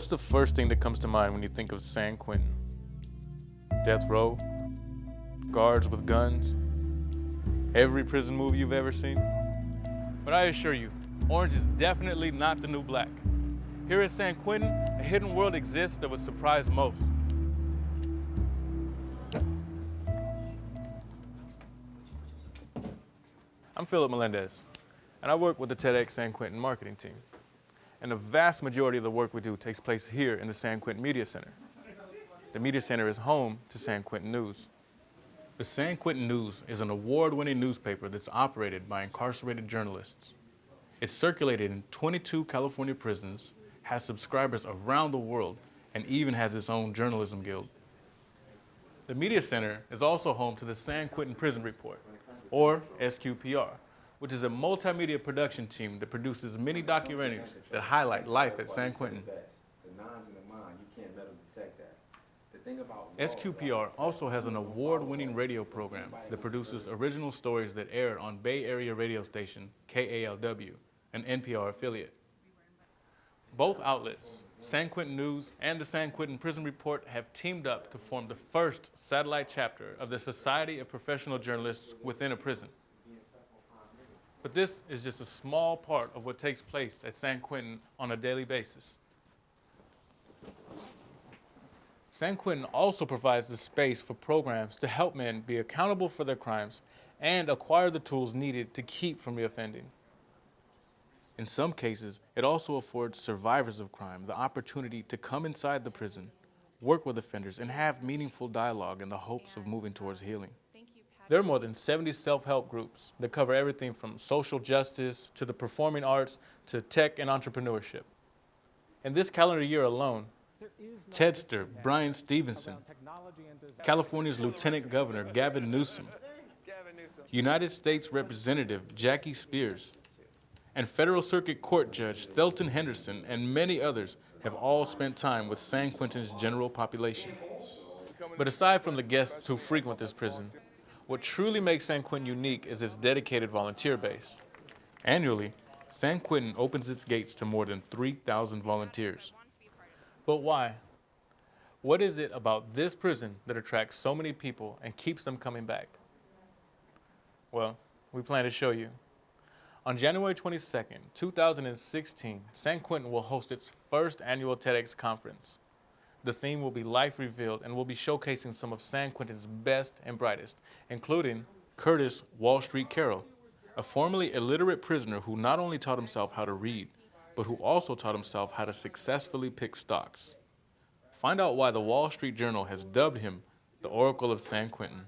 What's the first thing that comes to mind when you think of San Quentin? Death row? Guards with guns? Every prison movie you've ever seen? But I assure you, orange is definitely not the new black. Here at San Quentin, a hidden world exists that would surprise most. I'm Philip Melendez, and I work with the TEDx San Quentin marketing team and the vast majority of the work we do takes place here in the San Quentin Media Center. The Media Center is home to San Quentin News. The San Quentin News is an award-winning newspaper that's operated by incarcerated journalists. It's circulated in 22 California prisons, has subscribers around the world, and even has its own journalism guild. The Media Center is also home to the San Quentin Prison Report, or SQPR, which is a multimedia production team that produces many documentaries that highlight life at San Quentin. SQPR also has an award-winning radio program that produces original stories that air on Bay Area radio station KALW, an NPR affiliate. Both outlets, San Quentin News and the San Quentin Prison Report, have teamed up to form the first satellite chapter of the Society of Professional Journalists within a prison. But this is just a small part of what takes place at San Quentin on a daily basis. San Quentin also provides the space for programs to help men be accountable for their crimes and acquire the tools needed to keep from reoffending. In some cases, it also affords survivors of crime the opportunity to come inside the prison, work with offenders, and have meaningful dialogue in the hopes of moving towards healing. There are more than 70 self-help groups that cover everything from social justice to the performing arts to tech and entrepreneurship. In this calendar year alone, TEDster Bryan Stevenson, California's Lieutenant Governor Gavin Newsom, United States Representative Jackie Spears, and Federal Circuit Court Judge Thelton Henderson and many others have all spent time with San Quentin's general population. But aside from the guests who frequent this prison, what truly makes San Quentin unique is its dedicated volunteer base. Annually, San Quentin opens its gates to more than 3,000 volunteers. But why? What is it about this prison that attracts so many people and keeps them coming back? Well, we plan to show you. On January 22nd, 2016, San Quentin will host its first annual TEDx conference. The theme will be Life Revealed and we'll be showcasing some of San Quentin's best and brightest, including Curtis Wall Street Carroll, a formerly illiterate prisoner who not only taught himself how to read, but who also taught himself how to successfully pick stocks. Find out why the Wall Street Journal has dubbed him the Oracle of San Quentin.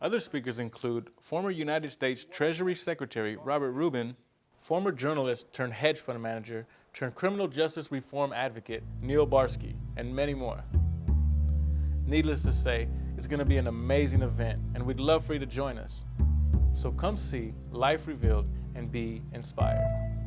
Other speakers include former United States Treasury Secretary Robert Rubin, former journalist turned hedge fund manager turned criminal justice reform advocate Neil Barsky, and many more. Needless to say, it's going to be an amazing event, and we'd love for you to join us. So come see Life Revealed and be inspired.